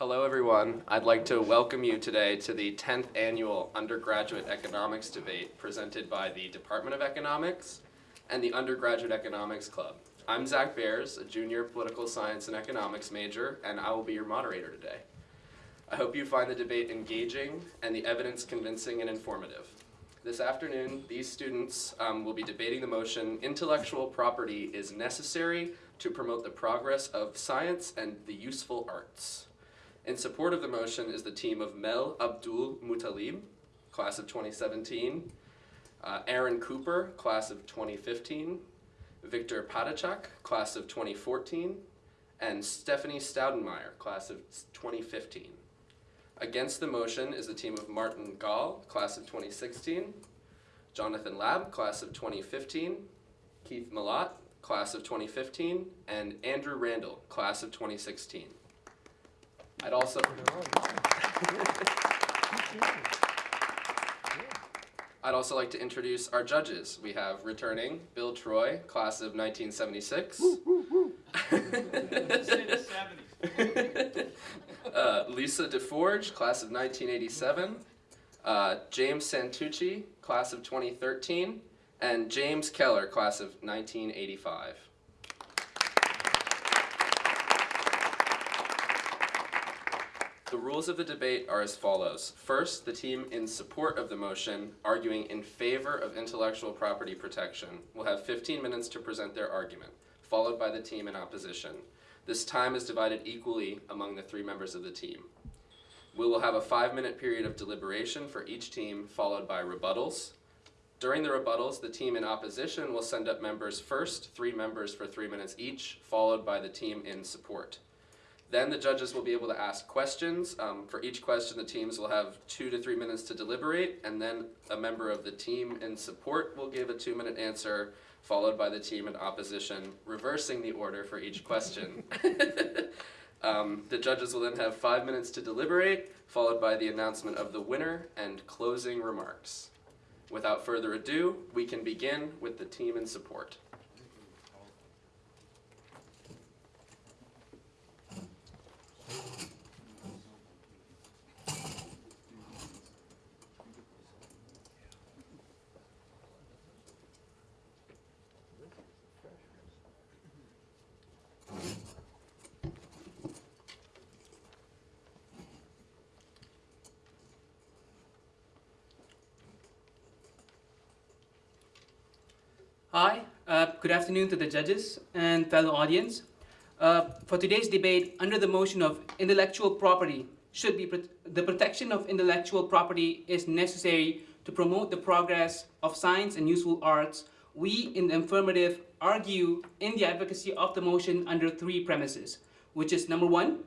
Hello, everyone. I'd like to welcome you today to the 10th Annual Undergraduate Economics Debate presented by the Department of Economics and the Undergraduate Economics Club. I'm Zach Bears, a junior political science and economics major, and I will be your moderator today. I hope you find the debate engaging and the evidence convincing and informative. This afternoon, these students um, will be debating the motion, intellectual property is necessary to promote the progress of science and the useful arts. In support of the motion is the team of Mel Abdul Mutalib, class of 2017, uh, Aaron Cooper, class of 2015, Victor Padachak, class of 2014, and Stephanie Staudenmeyer, class of 2015. Against the motion is the team of Martin Gall, class of 2016, Jonathan Lab, class of 2015, Keith Malat, class of 2015, and Andrew Randall, class of 2016. I'd also. I'd also like to introduce our judges. We have returning Bill Troy, class of 1976. uh, Lisa DeForge, class of 1987. Uh, James Santucci, class of 2013. And James Keller, class of 1985. The rules of the debate are as follows. First, the team in support of the motion, arguing in favor of intellectual property protection, will have 15 minutes to present their argument, followed by the team in opposition. This time is divided equally among the three members of the team. We will have a five-minute period of deliberation for each team, followed by rebuttals. During the rebuttals, the team in opposition will send up members first, three members for three minutes each, followed by the team in support. Then the judges will be able to ask questions. Um, for each question, the teams will have two to three minutes to deliberate, and then a member of the team in support will give a two-minute answer, followed by the team in opposition, reversing the order for each question. um, the judges will then have five minutes to deliberate, followed by the announcement of the winner and closing remarks. Without further ado, we can begin with the team in support. Hi, uh, good afternoon to the judges and fellow audience. Uh, for today's debate, under the motion of intellectual property, should be the protection of intellectual property is necessary to promote the progress of science and useful arts. We in the affirmative argue in the advocacy of the motion under three premises, which is number one,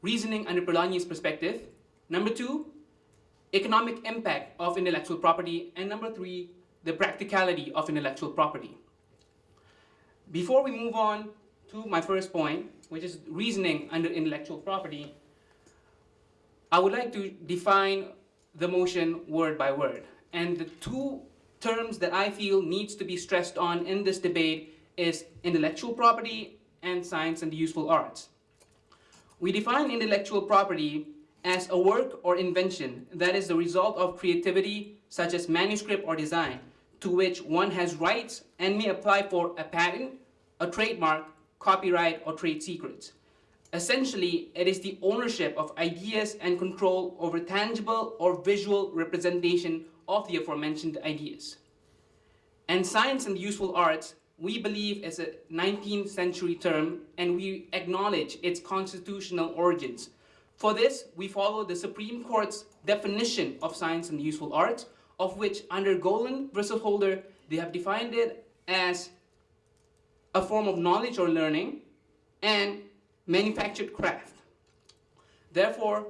reasoning under Polanyi's perspective, number two, economic impact of intellectual property, and number three, the practicality of intellectual property. Before we move on to my first point, which is reasoning under intellectual property, I would like to define the motion word by word. And the two terms that I feel needs to be stressed on in this debate is intellectual property and science and the useful arts. We define intellectual property as a work or invention that is the result of creativity such as manuscript or design to which one has rights and may apply for a patent, a trademark, copyright, or trade secrets. Essentially, it is the ownership of ideas and control over tangible or visual representation of the aforementioned ideas. And science and useful arts, we believe is a 19th century term and we acknowledge its constitutional origins. For this, we follow the Supreme Court's definition of science and useful arts, of which under Golan versus Holder, they have defined it as a form of knowledge or learning and manufactured craft. Therefore,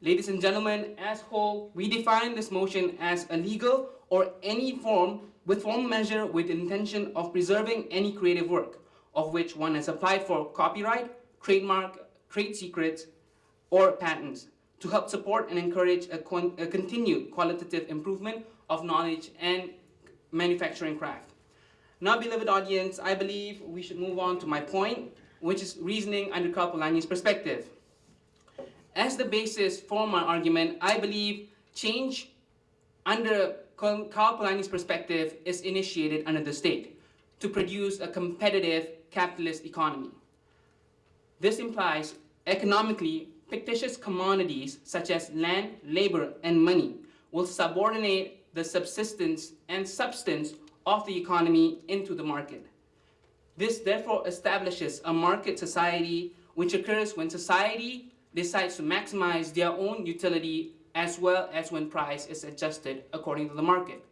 ladies and gentlemen, as whole, we define this motion as a legal or any form with form measure with intention of preserving any creative work of which one has applied for copyright, trademark, trade secrets, or patents to help support and encourage a, a continued qualitative improvement of knowledge and manufacturing craft. Now, beloved audience, I believe we should move on to my point, which is reasoning under Karl Polanyi's perspective. As the basis for my argument, I believe change under Karl Polanyi's perspective is initiated under the state to produce a competitive capitalist economy. This implies economically fictitious commodities such as land, labor, and money will subordinate the subsistence and substance of the economy into the market. This therefore establishes a market society which occurs when society decides to maximize their own utility as well as when price is adjusted according to the market.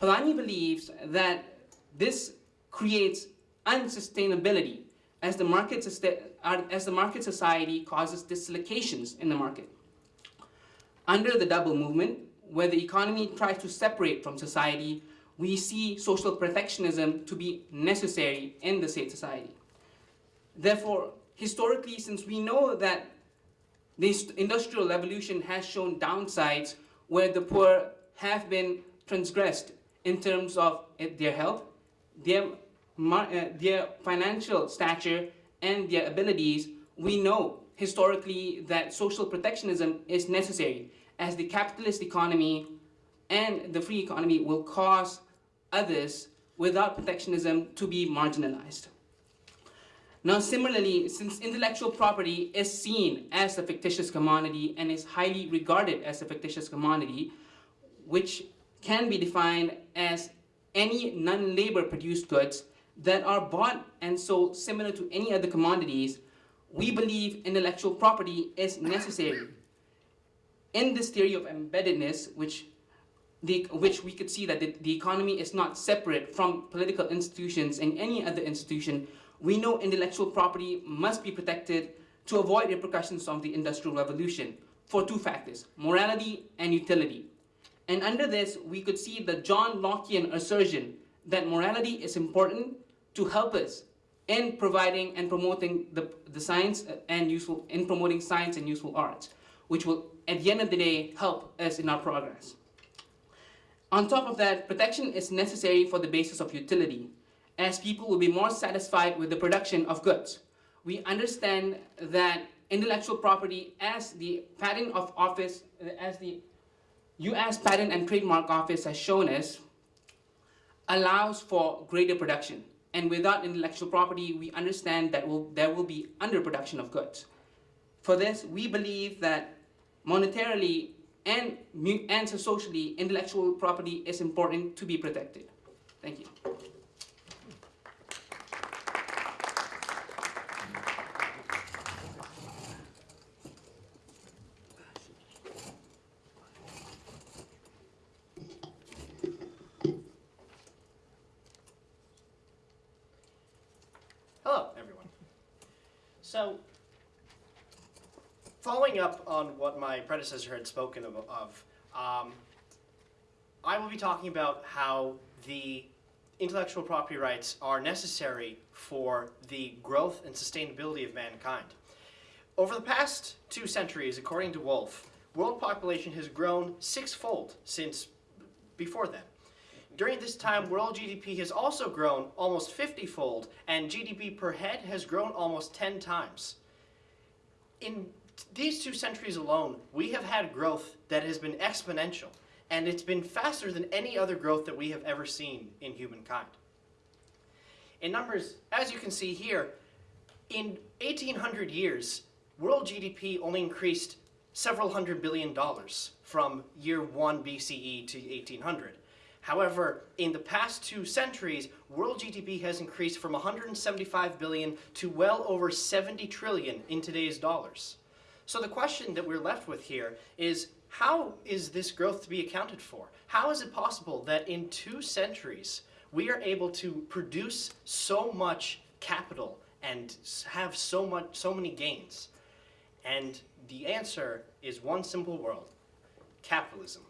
Polanyi believes that this creates unsustainability as the market, uh, as the market society causes dislocations in the market. Under the double movement, where the economy tries to separate from society, we see social protectionism to be necessary in the state society. Therefore, historically, since we know that this industrial revolution has shown downsides where the poor have been transgressed in terms of their health, their, uh, their financial stature, and their abilities, we know historically that social protectionism is necessary as the capitalist economy and the free economy will cause others without protectionism to be marginalized. Now, similarly, since intellectual property is seen as a fictitious commodity and is highly regarded as a fictitious commodity, which can be defined as any non-labor produced goods that are bought and sold similar to any other commodities, we believe intellectual property is necessary. In this theory of embeddedness, which the, which we could see that the, the economy is not separate from political institutions and any other institution, we know intellectual property must be protected to avoid repercussions of the Industrial Revolution for two factors, morality and utility. And under this, we could see the John Lockean assertion that morality is important to help us in providing and promoting the, the science and useful, in promoting science and useful arts, which will, at the end of the day, help us in our progress. On top of that, protection is necessary for the basis of utility, as people will be more satisfied with the production of goods. We understand that intellectual property as the patent of office, as the US Patent and Trademark Office has shown us, allows for greater production. And without intellectual property, we understand that will, there will be underproduction of goods. For this, we believe that monetarily and, and socially, intellectual property is important to be protected. Thank you. Hello, everyone. So, following up on what my predecessor had spoken of, of um, I will be talking about how the intellectual property rights are necessary for the growth and sustainability of mankind. Over the past two centuries, according to Wolf, world population has grown sixfold since before then. During this time, world GDP has also grown almost 50 fold, and GDP per head has grown almost 10 times. In these two centuries alone, we have had growth that has been exponential, and it's been faster than any other growth that we have ever seen in humankind. In numbers, as you can see here, in 1800 years, world GDP only increased several hundred billion dollars from year 1 BCE to 1800. However, in the past two centuries, world GDP has increased from 175 billion to well over 70 trillion in today's dollars. So the question that we're left with here is how is this growth to be accounted for? How is it possible that in two centuries we are able to produce so much capital and have so much so many gains? And the answer is one simple word capitalism.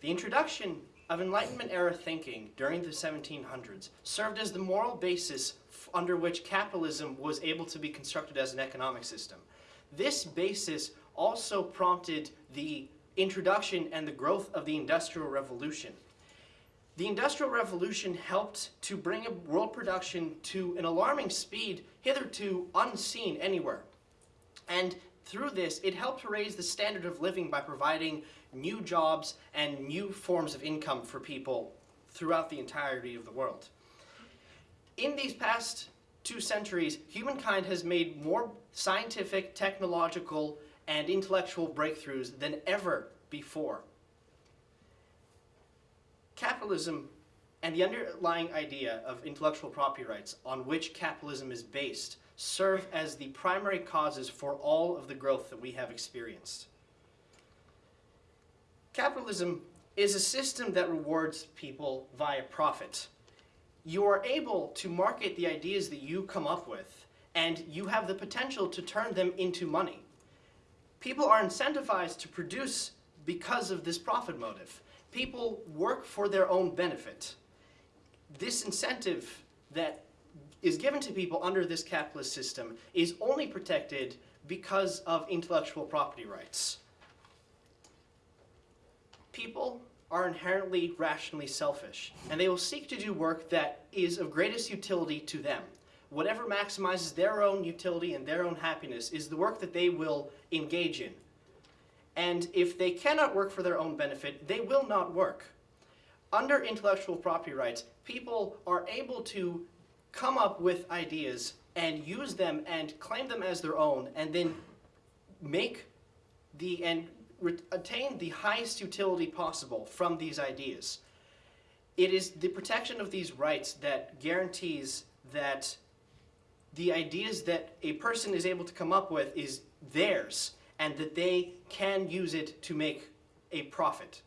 The introduction of Enlightenment era thinking during the 1700s served as the moral basis under which capitalism was able to be constructed as an economic system. This basis also prompted the introduction and the growth of the Industrial Revolution. The Industrial Revolution helped to bring world production to an alarming speed hitherto unseen anywhere. And through this, it helped to raise the standard of living by providing new jobs and new forms of income for people throughout the entirety of the world. In these past two centuries, humankind has made more scientific, technological, and intellectual breakthroughs than ever before. Capitalism and the underlying idea of intellectual property rights on which capitalism is based serve as the primary causes for all of the growth that we have experienced. Capitalism is a system that rewards people via profit. You are able to market the ideas that you come up with, and you have the potential to turn them into money. People are incentivized to produce because of this profit motive. People work for their own benefit. This incentive that is given to people under this capitalist system is only protected because of intellectual property rights. People are inherently rationally selfish, and they will seek to do work that is of greatest utility to them. Whatever maximizes their own utility and their own happiness is the work that they will engage in. And if they cannot work for their own benefit, they will not work. Under intellectual property rights, people are able to come up with ideas and use them and claim them as their own and then make the and attain the highest utility possible from these ideas. It is the protection of these rights that guarantees that the ideas that a person is able to come up with is theirs and that they can use it to make a profit.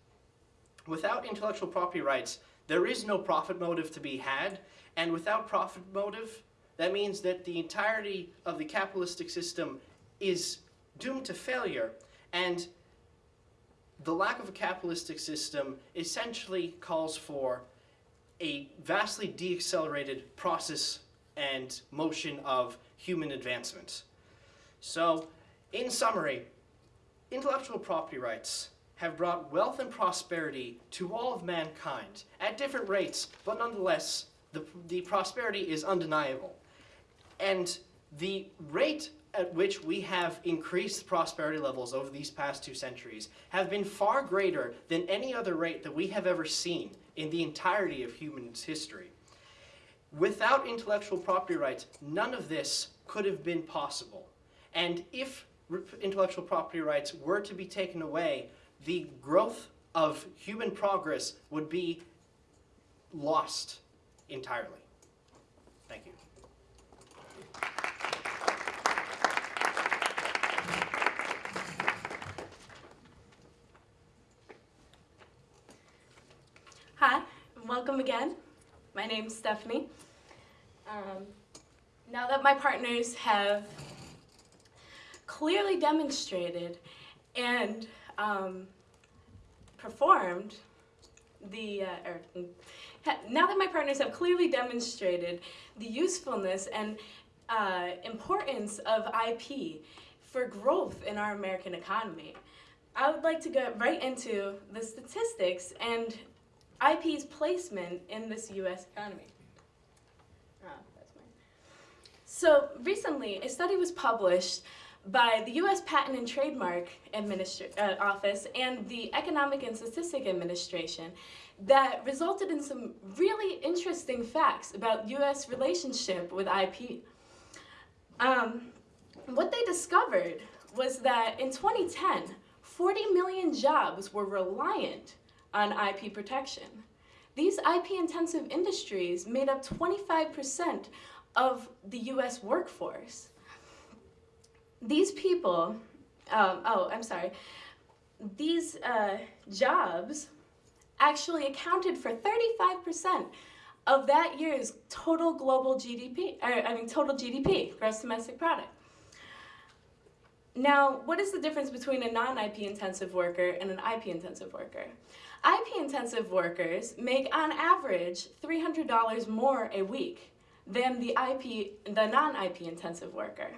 Without intellectual property rights, there is no profit motive to be had, and without profit motive, that means that the entirety of the capitalistic system is doomed to failure, and the lack of a capitalistic system essentially calls for a vastly deaccelerated process and motion of human advancement. So, in summary, intellectual property rights have brought wealth and prosperity to all of mankind at different rates, but nonetheless, the, the prosperity is undeniable. And the rate at which we have increased prosperity levels over these past two centuries have been far greater than any other rate that we have ever seen in the entirety of human history. Without intellectual property rights, none of this could have been possible. And if intellectual property rights were to be taken away, the growth of human progress would be lost entirely. Thank you. Hi, welcome again. My name's Stephanie. Um, now that my partners have clearly demonstrated and um, performed the, uh, or, now that my partners have clearly demonstrated the usefulness and uh, importance of IP for growth in our American economy, I would like to get right into the statistics and IP's placement in this U.S. economy. Ah. So recently, a study was published by the U.S. Patent and Trademark uh, Office and the Economic and Statistic Administration that resulted in some really interesting facts about U.S. relationship with IP. Um, what they discovered was that in 2010, 40 million jobs were reliant on IP protection. These IP intensive industries made up 25% of the US workforce. These people, um, oh, I'm sorry, these uh, jobs actually accounted for 35% of that year's total global GDP, or, I mean, total GDP, gross domestic product. Now, what is the difference between a non-IP intensive worker and an IP intensive worker? IP intensive workers make on average $300 more a week than the IP the non-IP intensive worker.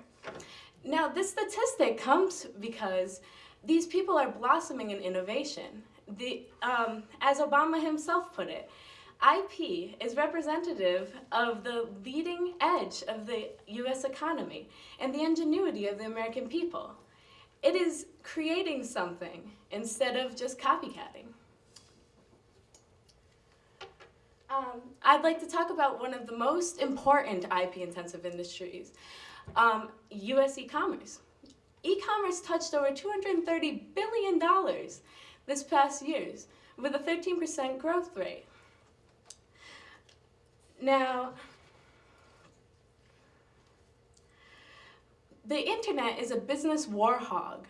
Now, this statistic comes because these people are blossoming in innovation. The, um, as Obama himself put it, IP is representative of the leading edge of the US economy and the ingenuity of the American people. it is creating something instead of just copycatting. Um, I'd like to talk about one of the most important IP intensive industries, um, US e commerce. E commerce touched over $230 billion this past years with a 13% growth rate. Now, the internet is a business war hog.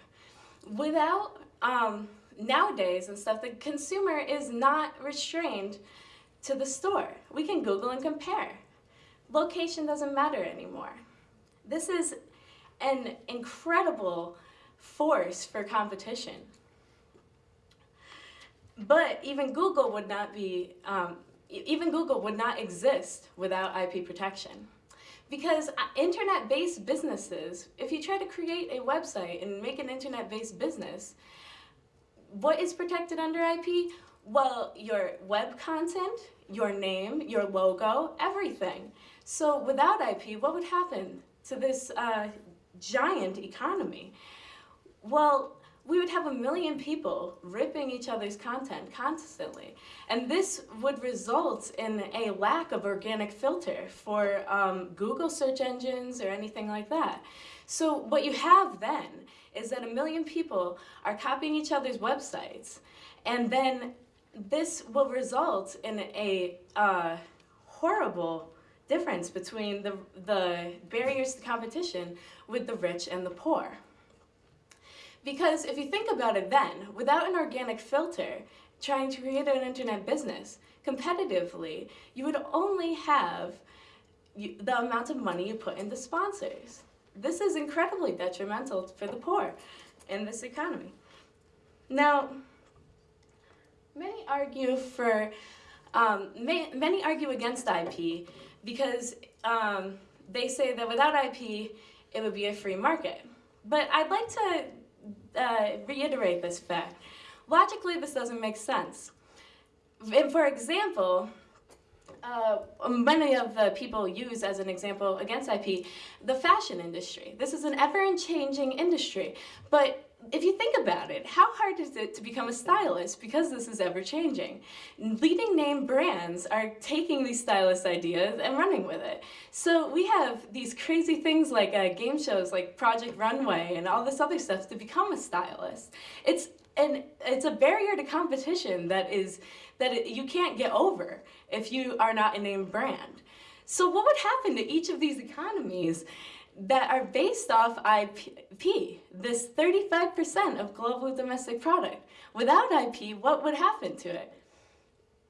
Without um, nowadays and stuff, the consumer is not restrained to the store. We can Google and compare. Location doesn't matter anymore. This is an incredible force for competition. But even Google would not be, um, even Google would not exist without IP protection. Because uh, internet-based businesses, if you try to create a website and make an internet-based business, what is protected under IP? Well, your web content, your name, your logo, everything. So without IP, what would happen to this uh, giant economy? Well, we would have a million people ripping each other's content constantly. And this would result in a lack of organic filter for um, Google search engines or anything like that. So what you have then is that a million people are copying each other's websites, and then this will result in a uh, horrible difference between the, the barriers to competition with the rich and the poor. Because if you think about it then, without an organic filter, trying to create an internet business competitively, you would only have the amount of money you put into sponsors. This is incredibly detrimental for the poor in this economy. Now, many argue for, um, ma- many argue against IP because um, they say that without IP, it would be a free market. But I'd like to uh, reiterate this fact. Logically, this doesn't make sense. And for example, uh, many of the people use as an example against IP the fashion industry. This is an ever changing industry, but if you think about it, how hard is it to become a stylist because this is ever changing? Leading name brands are taking these stylist ideas and running with it. So we have these crazy things like uh, game shows like Project Runway and all this other stuff to become a stylist. It's and it's a barrier to competition that is that it, you can't get over if you are not a name brand. So what would happen to each of these economies that are based off IP, this 35% of global domestic product? Without IP, what would happen to it?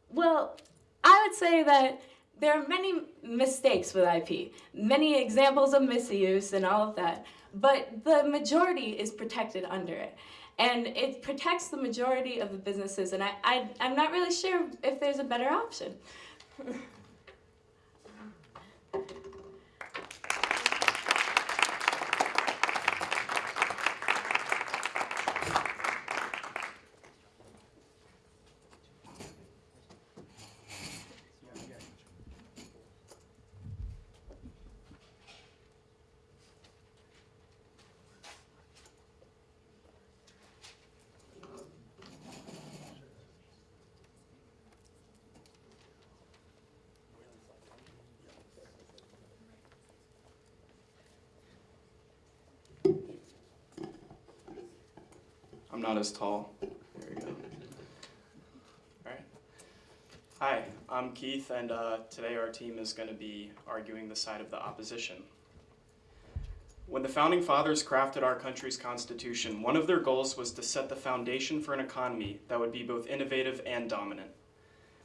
Well, I would say that there are many mistakes with IP, many examples of misuse and all of that, but the majority is protected under it. And it protects the majority of the businesses, and I, I, I'm not really sure if there's a better option. I'm not as tall. There we go. All right. Hi, I'm Keith, and uh, today our team is going to be arguing the side of the opposition. When the founding fathers crafted our country's constitution, one of their goals was to set the foundation for an economy that would be both innovative and dominant.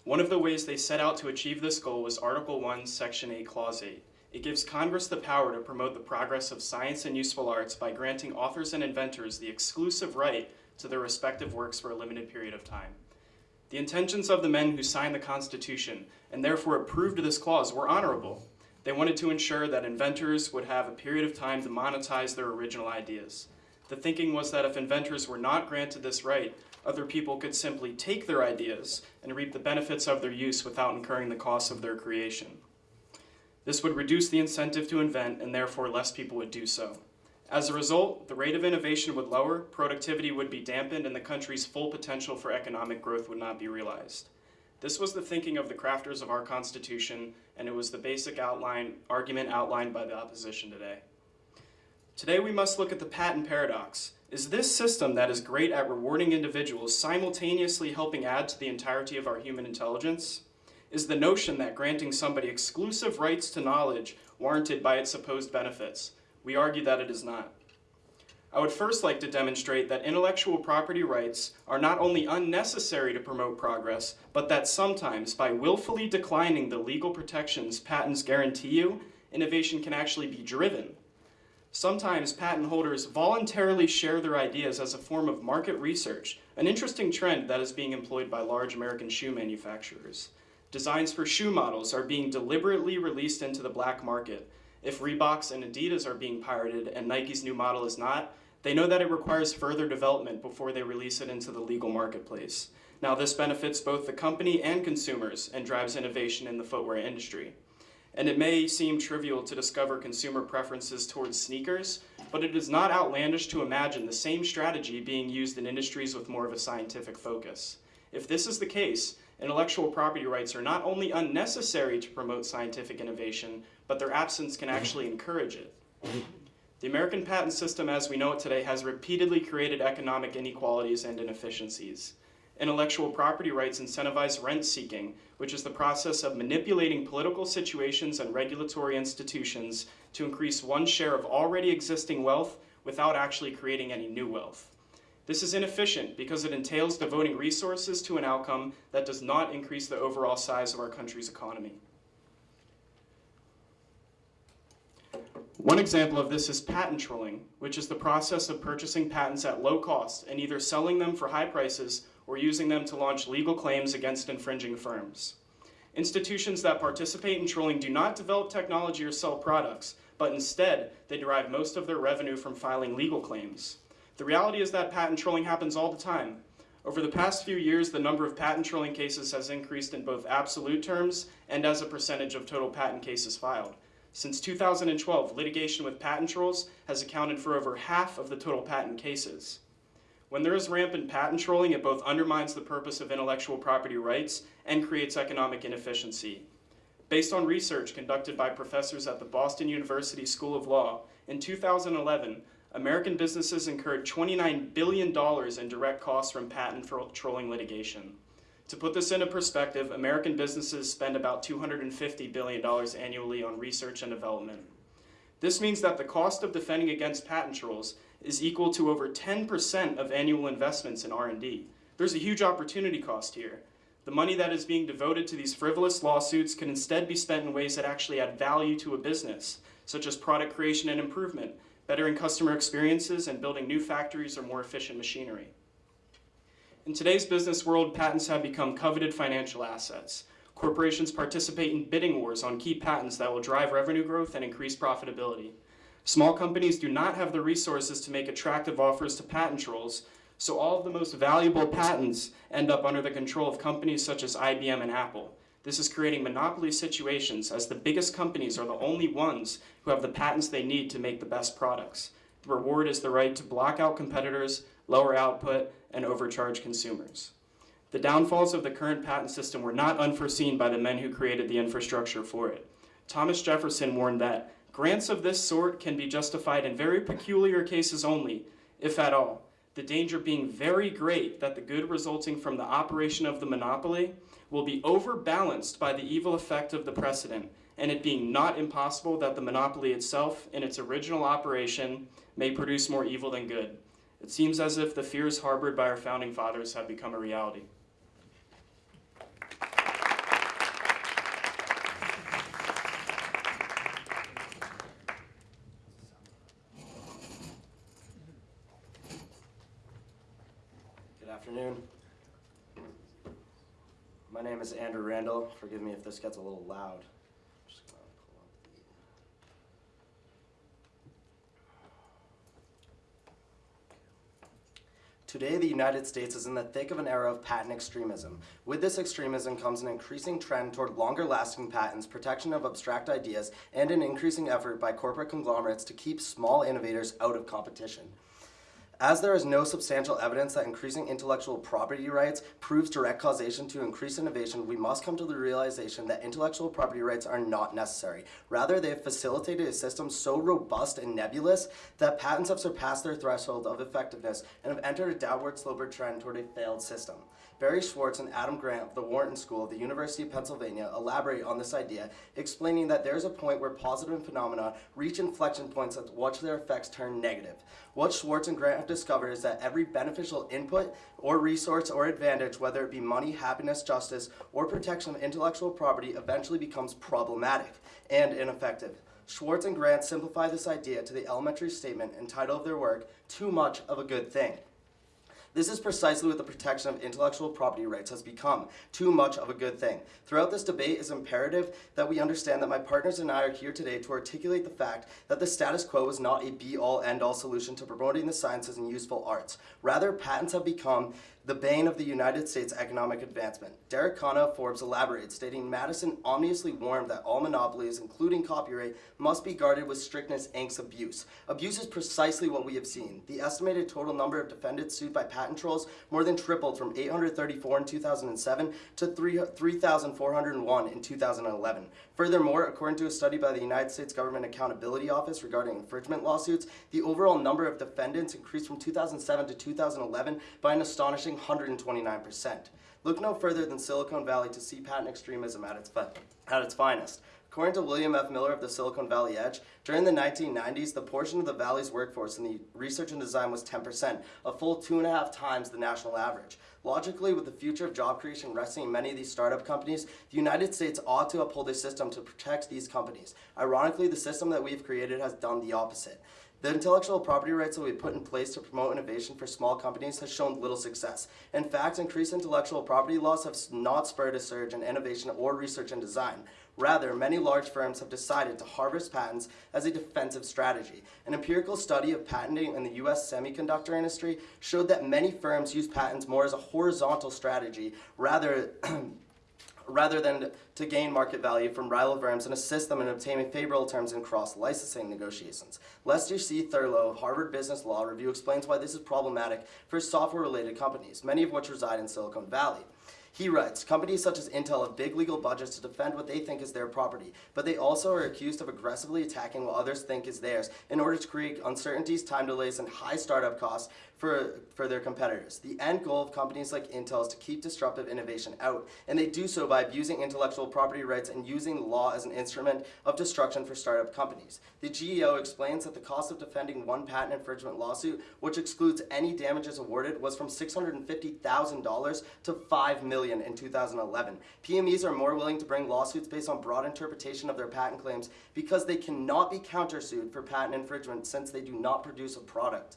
One of the ways they set out to achieve this goal was Article 1, Section 8, Clause 8. It gives Congress the power to promote the progress of science and useful arts by granting authors and inventors the exclusive right to their respective works for a limited period of time. The intentions of the men who signed the Constitution and therefore approved this clause were honorable. They wanted to ensure that inventors would have a period of time to monetize their original ideas. The thinking was that if inventors were not granted this right, other people could simply take their ideas and reap the benefits of their use without incurring the costs of their creation. This would reduce the incentive to invent, and therefore less people would do so. As a result, the rate of innovation would lower, productivity would be dampened, and the country's full potential for economic growth would not be realized. This was the thinking of the crafters of our Constitution, and it was the basic outline, argument outlined by the opposition today. Today we must look at the patent paradox. Is this system that is great at rewarding individuals simultaneously helping add to the entirety of our human intelligence? Is the notion that granting somebody exclusive rights to knowledge warranted by its supposed benefits? We argue that it is not. I would first like to demonstrate that intellectual property rights are not only unnecessary to promote progress, but that sometimes, by willfully declining the legal protections patents guarantee you, innovation can actually be driven. Sometimes patent holders voluntarily share their ideas as a form of market research, an interesting trend that is being employed by large American shoe manufacturers. Designs for shoe models are being deliberately released into the black market. If Reeboks and Adidas are being pirated and Nike's new model is not, they know that it requires further development before they release it into the legal marketplace. Now, this benefits both the company and consumers and drives innovation in the footwear industry. And it may seem trivial to discover consumer preferences towards sneakers, but it is not outlandish to imagine the same strategy being used in industries with more of a scientific focus. If this is the case, intellectual property rights are not only unnecessary to promote scientific innovation, but their absence can actually encourage it. The American patent system as we know it today has repeatedly created economic inequalities and inefficiencies. Intellectual property rights incentivize rent seeking, which is the process of manipulating political situations and regulatory institutions to increase one share of already existing wealth without actually creating any new wealth. This is inefficient because it entails devoting resources to an outcome that does not increase the overall size of our country's economy. One example of this is patent trolling, which is the process of purchasing patents at low cost and either selling them for high prices or using them to launch legal claims against infringing firms. Institutions that participate in trolling do not develop technology or sell products, but instead, they derive most of their revenue from filing legal claims. The reality is that patent trolling happens all the time. Over the past few years, the number of patent trolling cases has increased in both absolute terms and as a percentage of total patent cases filed. Since 2012, litigation with patent trolls has accounted for over half of the total patent cases. When there is rampant patent trolling, it both undermines the purpose of intellectual property rights and creates economic inefficiency. Based on research conducted by professors at the Boston University School of Law, in 2011, American businesses incurred $29 billion in direct costs from patent trolling litigation. To put this into perspective, American businesses spend about $250 billion annually on research and development. This means that the cost of defending against patent trolls is equal to over 10% of annual investments in R&D. There's a huge opportunity cost here. The money that is being devoted to these frivolous lawsuits can instead be spent in ways that actually add value to a business, such as product creation and improvement, bettering customer experiences, and building new factories or more efficient machinery. In today's business world, patents have become coveted financial assets. Corporations participate in bidding wars on key patents that will drive revenue growth and increase profitability. Small companies do not have the resources to make attractive offers to patent trolls, so all of the most valuable patents end up under the control of companies such as IBM and Apple. This is creating monopoly situations as the biggest companies are the only ones who have the patents they need to make the best products. The reward is the right to block out competitors, lower output, and overcharge consumers. The downfalls of the current patent system were not unforeseen by the men who created the infrastructure for it. Thomas Jefferson warned that grants of this sort can be justified in very peculiar cases only, if at all, the danger being very great that the good resulting from the operation of the monopoly will be overbalanced by the evil effect of the precedent, and it being not impossible that the monopoly itself, in its original operation, may produce more evil than good. It seems as if the fears harbored by our founding fathers have become a reality. Good afternoon. My name is Andrew Randall. Forgive me if this gets a little loud. Today, the United States is in the thick of an era of patent extremism. With this extremism comes an increasing trend toward longer lasting patents, protection of abstract ideas, and an increasing effort by corporate conglomerates to keep small innovators out of competition. As there is no substantial evidence that increasing intellectual property rights proves direct causation to increased innovation, we must come to the realization that intellectual property rights are not necessary. Rather, they have facilitated a system so robust and nebulous that patents have surpassed their threshold of effectiveness and have entered a downward sloping trend toward a failed system. Barry Schwartz and Adam Grant of the Wharton School of the University of Pennsylvania elaborate on this idea, explaining that there is a point where positive phenomena reach inflection points at which their effects turn negative. What Schwartz and Grant have discovered is that every beneficial input or resource or advantage, whether it be money, happiness, justice, or protection of intellectual property, eventually becomes problematic and ineffective. Schwartz and Grant simplify this idea to the elementary statement and title of their work, Too Much of a Good Thing. This is precisely what the protection of intellectual property rights has become too much of a good thing. Throughout this debate, it's imperative that we understand that my partners and I are here today to articulate the fact that the status quo is not a be all end all solution to promoting the sciences and useful arts. Rather, patents have become the bane of the United States economic advancement. Derek Khanna of Forbes elaborates, stating Madison ominously warned that all monopolies, including copyright, must be guarded with strictness inks abuse. Abuse is precisely what we have seen. The estimated total number of defendants sued by patent trolls more than tripled from 834 in 2007 to 3,401 in 2011. Furthermore, according to a study by the United States Government Accountability Office regarding infringement lawsuits, the overall number of defendants increased from 2007 to 2011 by an astonishing 129%. Look no further than Silicon Valley to see patent extremism at its, at its finest. According to William F. Miller of the Silicon Valley Edge, during the 1990s, the portion of the valley's workforce in the research and design was 10%, a full two and a half times the national average. Logically, with the future of job creation resting in many of these startup companies, the United States ought to uphold a system to protect these companies. Ironically, the system that we've created has done the opposite. The intellectual property rights that we put in place to promote innovation for small companies has shown little success. In fact, increased intellectual property laws have not spurred a surge in innovation or research and design. Rather, many large firms have decided to harvest patents as a defensive strategy. An empirical study of patenting in the US semiconductor industry showed that many firms use patents more as a horizontal strategy rather rather than to gain market value from rival firms and assist them in obtaining favorable terms in cross-licensing negotiations. Lester C. Thurow of Harvard Business Law Review explains why this is problematic for software-related companies, many of which reside in Silicon Valley. He writes, companies such as Intel have big legal budgets to defend what they think is their property, but they also are accused of aggressively attacking what others think is theirs in order to create uncertainties, time delays, and high startup costs for, for their competitors. The end goal of companies like Intel is to keep disruptive innovation out, and they do so by abusing intellectual property rights and using law as an instrument of destruction for startup companies. The GAO explains that the cost of defending one patent infringement lawsuit, which excludes any damages awarded, was from $650,000 to 5 million in 2011. PMEs are more willing to bring lawsuits based on broad interpretation of their patent claims because they cannot be countersued for patent infringement since they do not produce a product.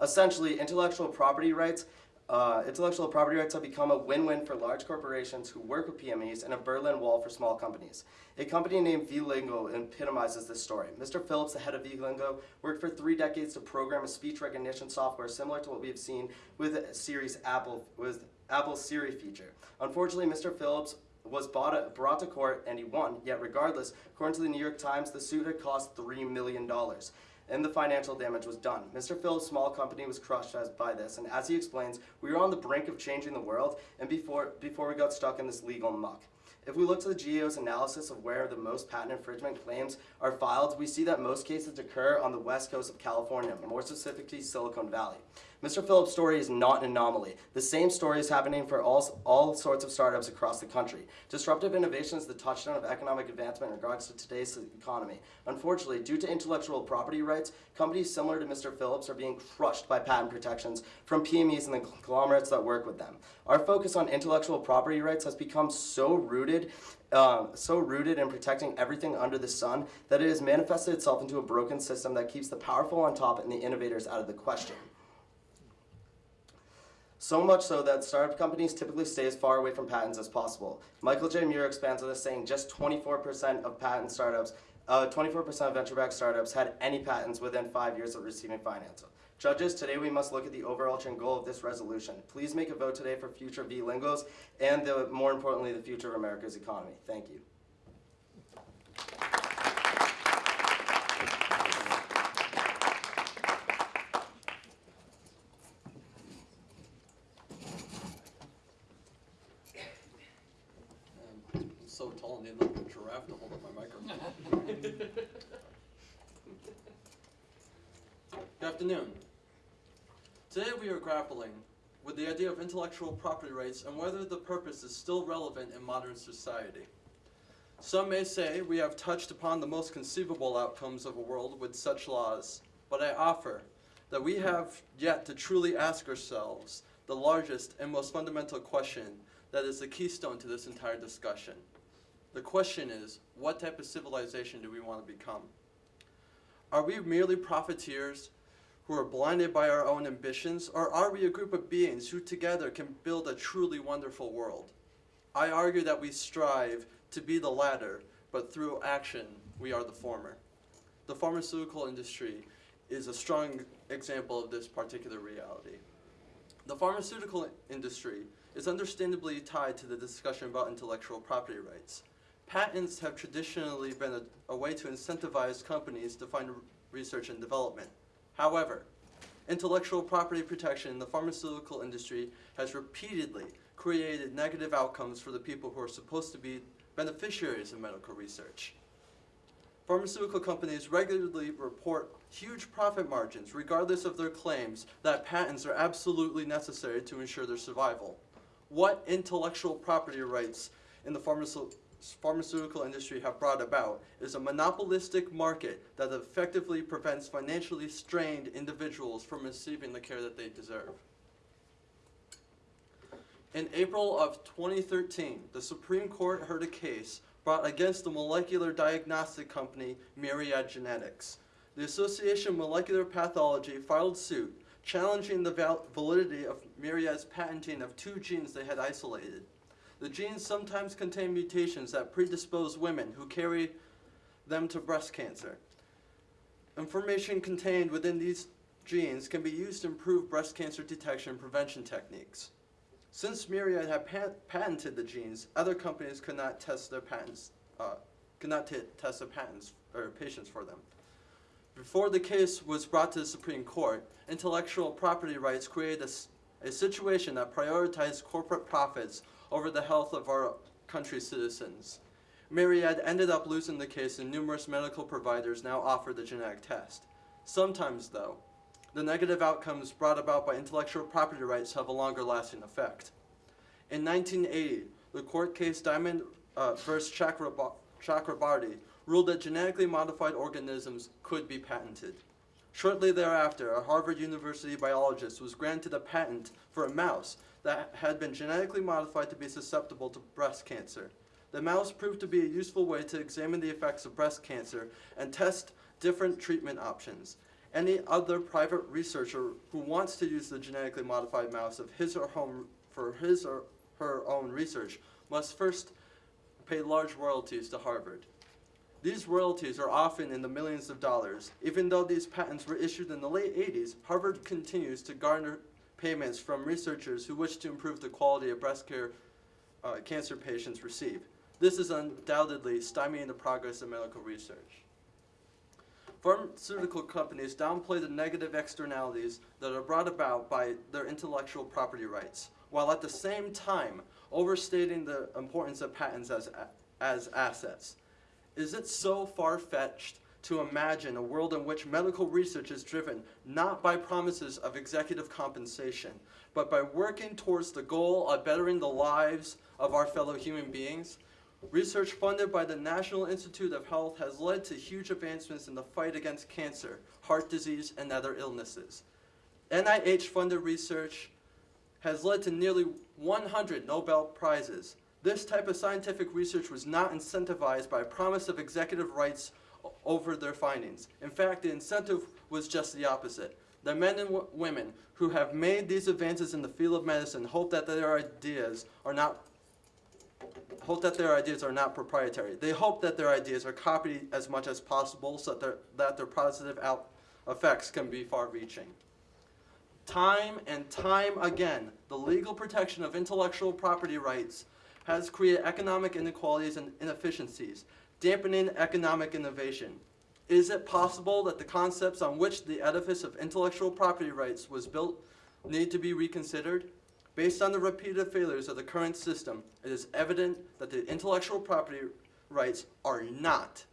Essentially, intellectual property rights uh, intellectual property rights have become a win-win for large corporations who work with PMEs and a Berlin Wall for small companies. A company named Vlingo epitomizes this story. Mr. Phillips, the head of Vlingo, worked for three decades to program a speech recognition software similar to what we have seen with Siri's Apple with Apple's Siri feature. Unfortunately, Mr. Phillips was bought, brought to court and he won. Yet, regardless, according to the New York Times, the suit had cost three million dollars and the financial damage was done. Mr. Phil's small company was crushed by this, and as he explains, we were on the brink of changing the world and before, before we got stuck in this legal muck. If we look to the GAO's analysis of where the most patent infringement claims are filed, we see that most cases occur on the west coast of California, more specifically Silicon Valley. Mr. Phillips' story is not an anomaly. The same story is happening for all, all sorts of startups across the country. Disruptive innovation is the touchstone of economic advancement in regards to today's economy. Unfortunately, due to intellectual property rights, companies similar to Mr. Phillips are being crushed by patent protections from PMEs and the conglomerates that work with them. Our focus on intellectual property rights has become so rooted uh, so rooted in protecting everything under the sun that it has manifested itself into a broken system that keeps the powerful on top and the innovators out of the question. So much so that startup companies typically stay as far away from patents as possible. Michael J. Muir expands on this saying just 24% of patent startups uh, 24% of venture-backed startups had any patents within five years of receiving financing. Judges, today we must look at the overarching goal of this resolution. Please make a vote today for future Vlingos and, the, more importantly, the future of America's economy. Thank you. And I'm so tall and need like a giraffe to hold up my microphone. Good afternoon. Today we are grappling with the idea of intellectual property rights and whether the purpose is still relevant in modern society. Some may say we have touched upon the most conceivable outcomes of a world with such laws, but I offer that we have yet to truly ask ourselves the largest and most fundamental question that is the keystone to this entire discussion. The question is, what type of civilization do we want to become? Are we merely profiteers who are blinded by our own ambitions, or are we a group of beings who together can build a truly wonderful world? I argue that we strive to be the latter, but through action, we are the former. The pharmaceutical industry is a strong example of this particular reality. The pharmaceutical industry is understandably tied to the discussion about intellectual property rights. Patents have traditionally been a, a way to incentivize companies to fund research and development. However, intellectual property protection in the pharmaceutical industry has repeatedly created negative outcomes for the people who are supposed to be beneficiaries of medical research. Pharmaceutical companies regularly report huge profit margins regardless of their claims that patents are absolutely necessary to ensure their survival. What intellectual property rights in the pharmaceutical pharmaceutical industry have brought about is a monopolistic market that effectively prevents financially strained individuals from receiving the care that they deserve. In April of 2013, the Supreme Court heard a case brought against the molecular diagnostic company Myriad Genetics. The Association of Molecular Pathology filed suit challenging the val- validity of Myriad's patenting of two genes they had isolated. The genes sometimes contain mutations that predispose women who carry them to breast cancer. Information contained within these genes can be used to improve breast cancer detection prevention techniques. Since Myriad had pa- patented the genes, other companies could not test their patents, uh, could not test their patents or patients for them. Before the case was brought to the Supreme Court, intellectual property rights created a situation that prioritized corporate profits over the health of our country's citizens. Myriad ended up losing the case and numerous medical providers now offer the genetic test. Sometimes, though, the negative outcomes brought about by intellectual property rights have a longer lasting effect. In 1980, the court case Diamond uh. Chakraba- Chakrabarty ruled that genetically modified organisms could be patented. Shortly thereafter, a Harvard University biologist was granted a patent for a mouse that had been genetically modified to be susceptible to breast cancer. The mouse proved to be a useful way to examine the effects of breast cancer and test different treatment options. Any other private researcher who wants to use the genetically modified mouse of his or home for his or her own research must first pay large royalties to Harvard. These royalties are often in the millions of dollars. Even though these patents were issued in the late 80s, Harvard continues to garner payments from researchers who wish to improve the quality of breast care uh, cancer patients receive. This is undoubtedly stymieing the progress of medical research. Pharmaceutical companies downplay the negative externalities that are brought about by their intellectual property rights, while at the same time overstating the importance of patents as, as assets. Is it so far fetched to imagine a world in which medical research is driven not by promises of executive compensation, but by working towards the goal of bettering the lives of our fellow human beings? Research funded by the National Institute of Health has led to huge advancements in the fight against cancer, heart disease, and other illnesses. NIH funded research has led to nearly 100 Nobel Prizes. This type of scientific research was not incentivized by a promise of executive rights over their findings. In fact, the incentive was just the opposite. The men and women who have made these advances in the field of medicine hope that their ideas are not hope that their ideas are not proprietary. They hope that their ideas are copied as much as possible so that their, that their positive out effects can be far-reaching. Time and time again, the legal protection of intellectual property rights has created economic inequalities and inefficiencies, dampening economic innovation. Is it possible that the concepts on which the edifice of intellectual property rights was built need to be reconsidered? Based on the repeated failures of the current system, it is evident that the intellectual property rights are not,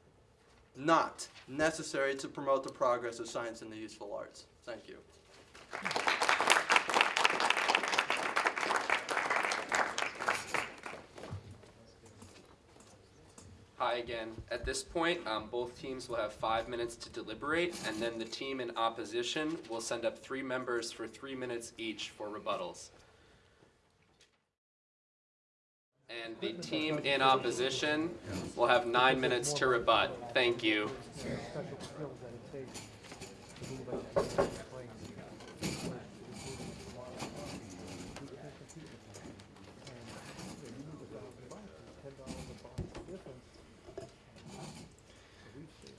not necessary to promote the progress of science and the useful arts. Thank you. Hi again. At this point, um, both teams will have five minutes to deliberate, and then the team in opposition will send up three members for three minutes each for rebuttals. And the team in opposition will have nine minutes to rebut. Thank you.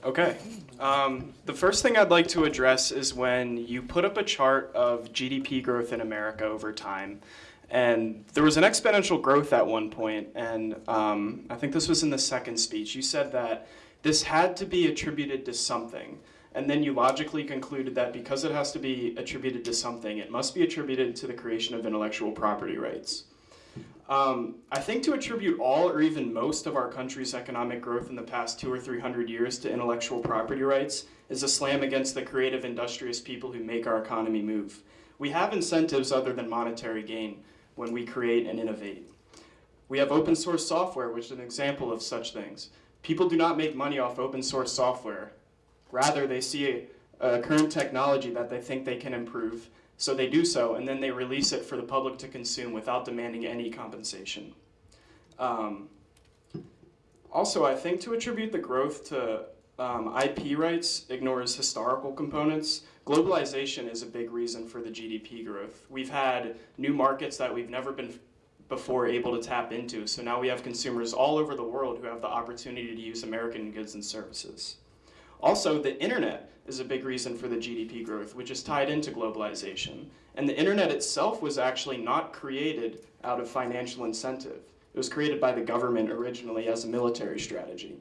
Okay. Um, the first thing I'd like to address is when you put up a chart of GDP growth in America over time. And there was an exponential growth at one point, and um, I think this was in the second speech. You said that this had to be attributed to something. And then you logically concluded that because it has to be attributed to something, it must be attributed to the creation of intellectual property rights. Um, I think to attribute all or even most of our country's economic growth in the past two or three hundred years to intellectual property rights is a slam against the creative, industrious people who make our economy move. We have incentives other than monetary gain when we create and innovate. We have open source software, which is an example of such things. People do not make money off open source software. Rather, they see a, a current technology that they think they can improve, so they do so, and then they release it for the public to consume without demanding any compensation. Um, also, I think to attribute the growth to um, IP rights ignores historical components. Globalization is a big reason for the GDP growth. We've had new markets that we've never been before able to tap into, so now we have consumers all over the world who have the opportunity to use American goods and services. Also, the internet is a big reason for the GDP growth, which is tied into globalization. And the internet itself was actually not created out of financial incentive. It was created by the government originally as a military strategy.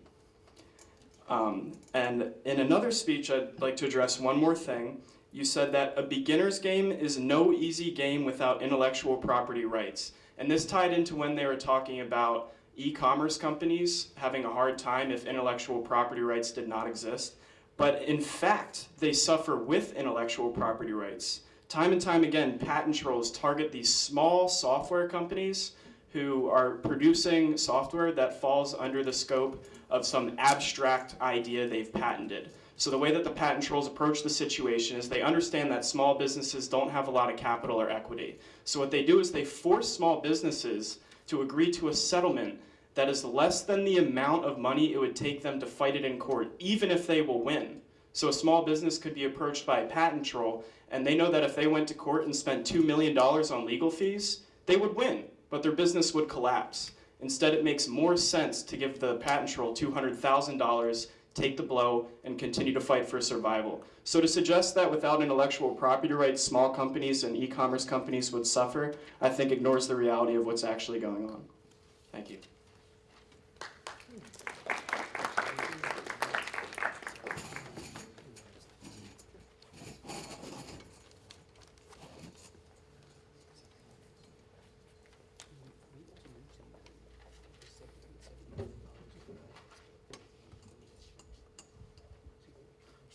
Um, and in another speech, I'd like to address one more thing. You said that a beginner's game is no easy game without intellectual property rights. And this tied into when they were talking about e-commerce companies having a hard time if intellectual property rights did not exist. But in fact, they suffer with intellectual property rights. Time and time again, patent trolls target these small software companies who are producing software that falls under the scope of some abstract idea they've patented. So the way that the patent trolls approach the situation is they understand that small businesses don't have a lot of capital or equity. So what they do is they force small businesses to agree to a settlement that is less than the amount of money it would take them to fight it in court, even if they will win. So a small business could be approached by a patent troll, and they know that if they went to court and spent $2 million on legal fees, they would win, but their business would collapse. Instead, it makes more sense to give the patent troll $200,000, take the blow, and continue to fight for survival. So to suggest that without intellectual property rights, small companies and e-commerce companies would suffer, I think ignores the reality of what's actually going on. Thank you.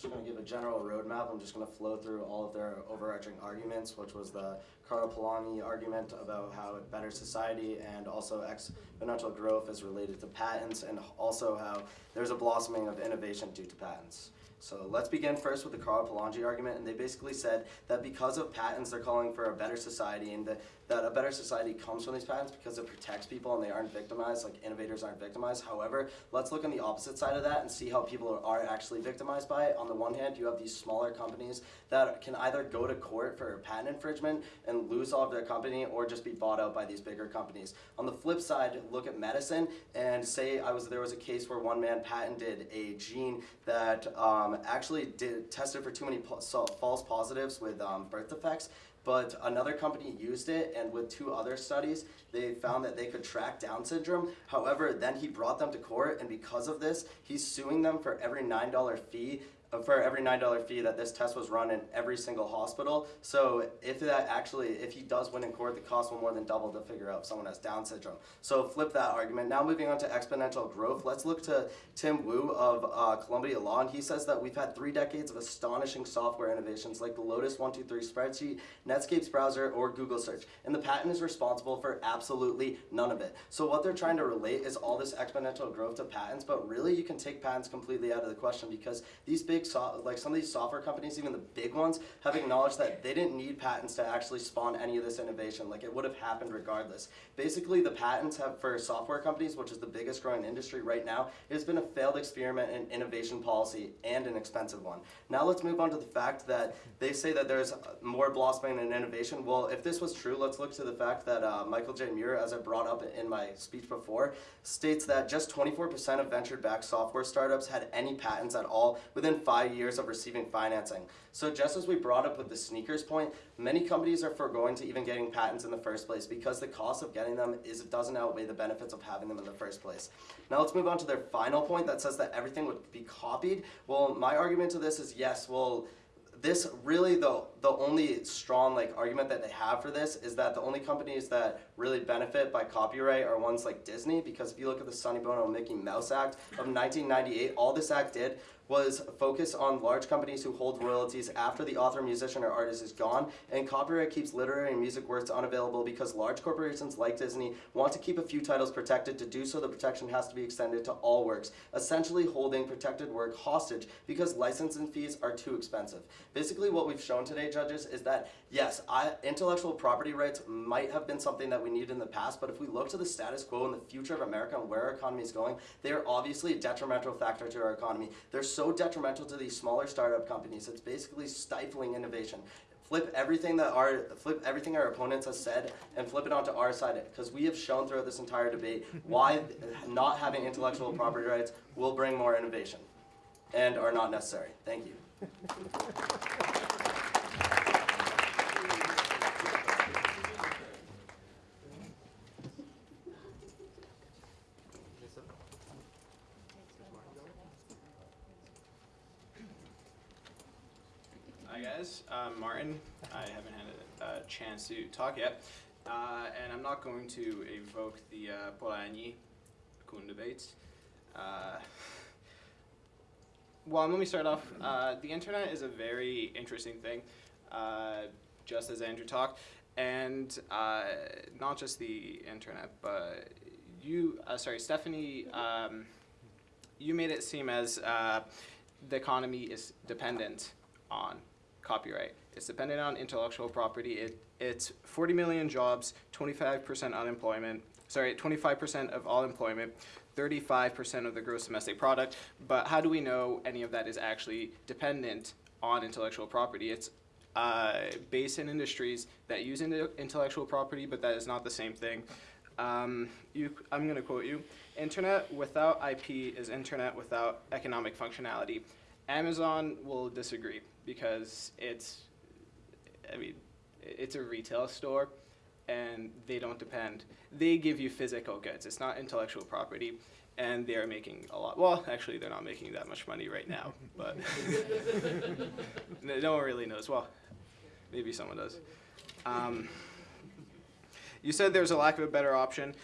just going to give a general roadmap. I'm just going to flow through all of their overarching arguments, which was the Karl Polanyi argument about how a better society and also exponential growth is related to patents, and also how there's a blossoming of innovation due to patents. So let's begin first with the Karl Polanyi argument, and they basically said that because of patents, they're calling for a better society, and that, that a better society comes from these patents because it protects people and they aren't victimized, like innovators aren't victimized. However, let's look on the opposite side of that and see how people are actually victimized by it. On the one hand, you have these smaller companies that can either go to court for patent infringement and lose all of their company or just be bought out by these bigger companies. On the flip side, look at medicine and say I was there was a case where one man patented a gene that um, actually did tested for too many false positives with um, birth defects. But another company used it, and with two other studies, they found that they could track Down syndrome. However, then he brought them to court, and because of this, he's suing them for every $9 fee for every nine dollar fee that this test was run in every single hospital. So if that actually, if he does win in court, the cost will more than double to figure out if someone has Down syndrome. So flip that argument. Now moving on to exponential growth, let's look to Tim Wu of uh, Columbia Law, and he says that we've had three decades of astonishing software innovations like the Lotus 123 spreadsheet, Netscape's browser, or Google search, and the patent is responsible for absolutely none of it. So what they're trying to relate is all this exponential growth to patents, but really you can take patents completely out of the question because these big so, like some of these software companies, even the big ones, have acknowledged that they didn't need patents to actually spawn any of this innovation. Like it would have happened regardless. Basically, the patents have for software companies, which is the biggest growing industry right now, it has been a failed experiment in innovation policy and an expensive one. Now let's move on to the fact that they say that there's more blossoming in innovation. Well, if this was true, let's look to the fact that uh, Michael J. Muir, as I brought up in my speech before, states that just 24% of venture-backed software startups had any patents at all within five years of receiving financing. So just as we brought up with the sneakers point, many companies are foregoing to even getting patents in the first place because the cost of getting them is it doesn't outweigh the benefits of having them in the first place. Now let's move on to their final point that says that everything would be copied. Well, my argument to this is yes, well, this really the the only strong like argument that they have for this is that the only companies that really benefit by copyright are ones like Disney because if you look at the Sonny Bono Mickey Mouse Act of 1998, all this act did was focus on large companies who hold royalties after the author, musician, or artist is gone, and copyright keeps literary and music works unavailable because large corporations like Disney want to keep a few titles protected. To do so, the protection has to be extended to all works, essentially holding protected work hostage because licensing fees are too expensive. Basically, what we've shown today, judges, is that yes, I, intellectual property rights might have been something that we needed in the past, but if we look to the status quo and the future of America and where our economy is going, they are obviously a detrimental factor to our economy. They're so detrimental to these smaller startup companies. It's basically stifling innovation. Flip everything that our flip everything our opponents have said and flip it onto our side because we have shown throughout this entire debate why not having intellectual property rights will bring more innovation and are not necessary. Thank you. Hi I'm Martin. I haven't had a, a chance to talk yet, uh, and I'm not going to evoke the uh, Polanyi Kuhn debates. Uh, well, let me start off. Uh, the internet is a very interesting thing, uh, just as Andrew talked, and uh, not just the internet, but you, uh, sorry, Stephanie, um, you made it seem as uh, the economy is dependent on copyright. It's dependent on intellectual property. It, it's 40 million jobs, 25% unemployment, sorry, 25% of all employment, 35% of the gross domestic product. But how do we know any of that is actually dependent on intellectual property? It's uh, based in industries that use inte- intellectual property, but that is not the same thing. Um, you, I'm going to quote you Internet without IP is internet without economic functionality. Amazon will disagree because it's, I mean, it's a retail store and they don't depend. They give you physical goods. It's not intellectual property, and they are making a lot. Well, actually, they're not making that much money right now, but no one really knows. Well, maybe someone does. Um, you said there's a lack of a better option.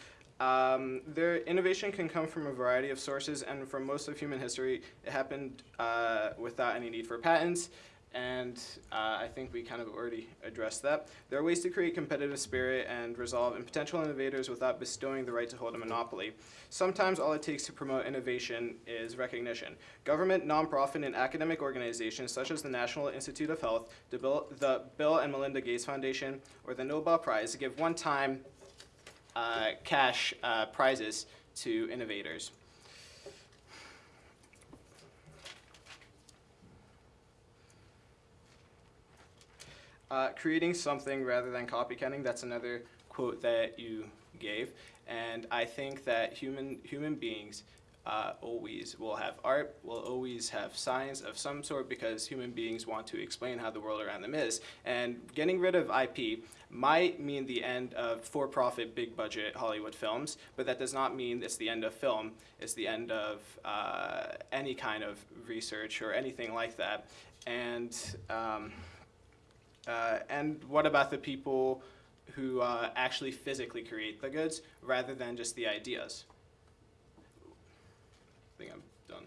Um, their innovation can come from a variety of sources, and from most of human history, it happened uh, without any need for patents. and uh, I think we kind of already addressed that. There are ways to create competitive spirit and resolve in potential innovators without bestowing the right to hold a monopoly. Sometimes all it takes to promote innovation is recognition. Government, nonprofit, and academic organizations such as the National Institute of Health, the Bill, the Bill and Melinda Gates Foundation, or the Nobel Prize to give one-time uh, cash uh, prizes to innovators. Uh, creating something rather than copycatting, that's another quote that you gave. And I think that human, human beings uh, always will have art, will always have science of some sort because human beings want to explain how the world around them is. And getting rid of IP might mean the end of for-profit, big-budget Hollywood films, but that does not mean it's the end of film. It's the end of uh, any kind of research or anything like that. And um, uh, and what about the people who uh, actually physically create the goods rather than just the ideas? I think I'm done.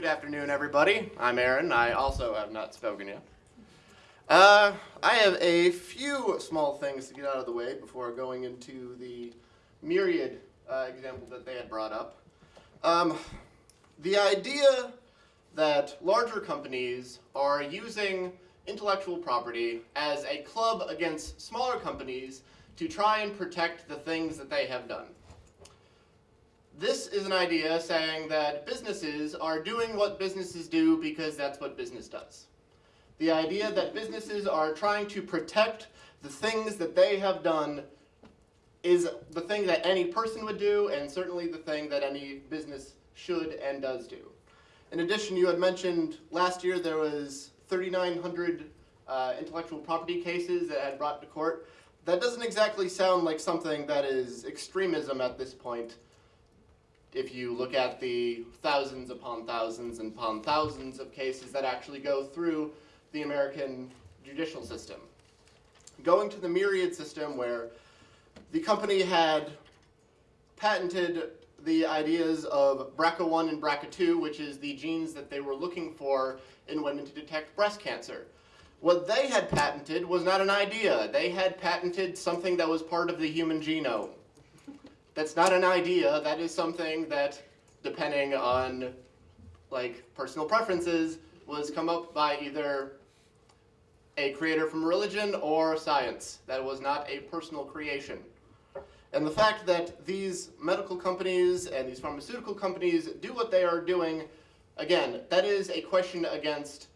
Good afternoon, everybody. I'm Aaron. I also have not spoken yet. Uh, I have a few small things to get out of the way before going into the Myriad uh, example that they had brought up. Um, the idea that larger companies are using intellectual property as a club against smaller companies to try and protect the things that they have done. This is an idea saying that businesses are doing what businesses do because that's what business does. The idea that businesses are trying to protect the things that they have done is the thing that any person would do and certainly the thing that any business should and does do. In addition, you had mentioned last year there was 3,900 uh, intellectual property cases that had brought to court. That doesn't exactly sound like something that is extremism at this point if you look at the thousands upon thousands and upon thousands of cases that actually go through the American judicial system. Going to the Myriad system where the company had patented the ideas of BRCA1 and BRCA2, which is the genes that they were looking for in women to detect breast cancer. What they had patented was not an idea. They had patented something that was part of the human genome. That's not an idea, that is something that, depending on like personal preferences, was come up by either a creator from religion or science. That was not a personal creation. And the fact that these medical companies and these pharmaceutical companies do what they are doing, again, that is a question against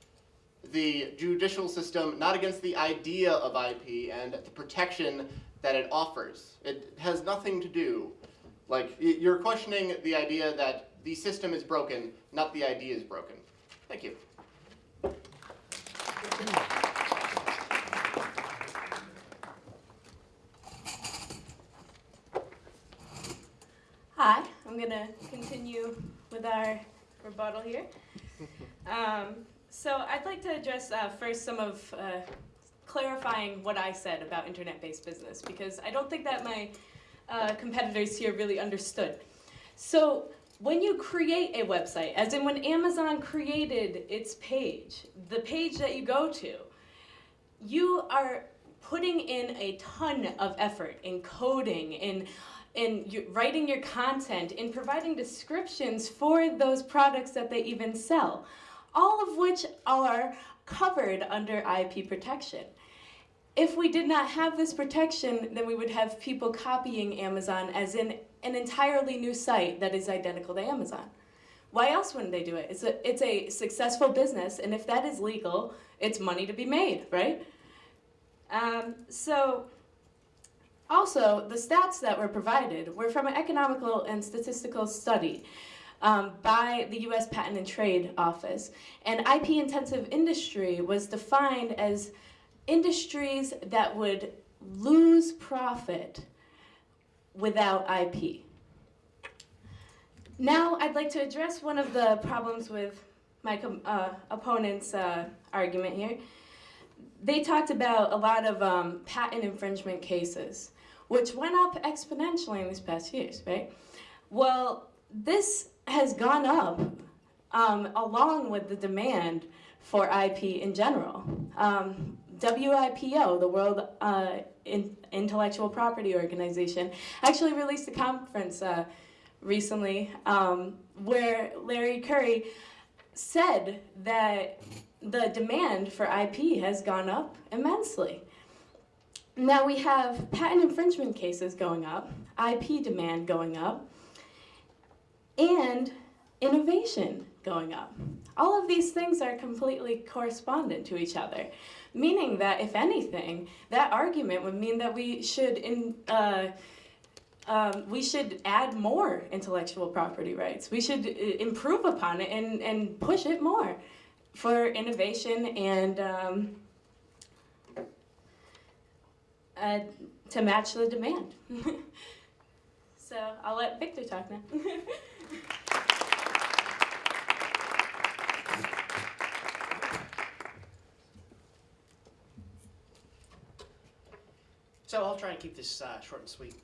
the judicial system, not against the idea of IP and the protection that it offers. It has nothing to do, like, you're questioning the idea that the system is broken, not the idea is broken. Thank you. Hi, I'm gonna continue with our rebuttal here. Um, so I'd like to address uh, first some of uh, clarifying what I said about internet-based business because I don't think that my uh, competitors here really understood. So when you create a website, as in when Amazon created its page, the page that you go to, you are putting in a ton of effort in coding, in in writing your content, in providing descriptions for those products that they even sell, all of which are covered under IP protection. If we did not have this protection, then we would have people copying Amazon as in an entirely new site that is identical to Amazon. Why else wouldn't they do it? It's a, it's a successful business, and if that is legal, it's money to be made, right? Um, so, also, the stats that were provided were from an economical and statistical study um, by the U.S. Patent and Trade Office. And IP-intensive industry was defined as industries that would lose profit without IP. Now, I'd like to address one of the problems with my uh, opponent's uh, argument here, they talked about a lot of um, patent infringement cases, which went up exponentially in these past years, right? Well, this has gone up um, along with the demand for IP in general. Um, WIPO, the World uh, in- Intellectual Property Organization, actually released a conference uh, recently um, where Larry Gurry said that the demand for IP has gone up immensely. Now we have patent infringement cases going up, IP demand going up, and innovation going up. All of these things are completely correspondent to each other, meaning that if anything, that argument would mean that we should in, uh, um, we should add more intellectual property rights. We should uh, improve upon it and, and push it more for innovation and um, uh, to match the demand. so I'll let Victor talk now. So I'll try and keep this uh, short and sweet.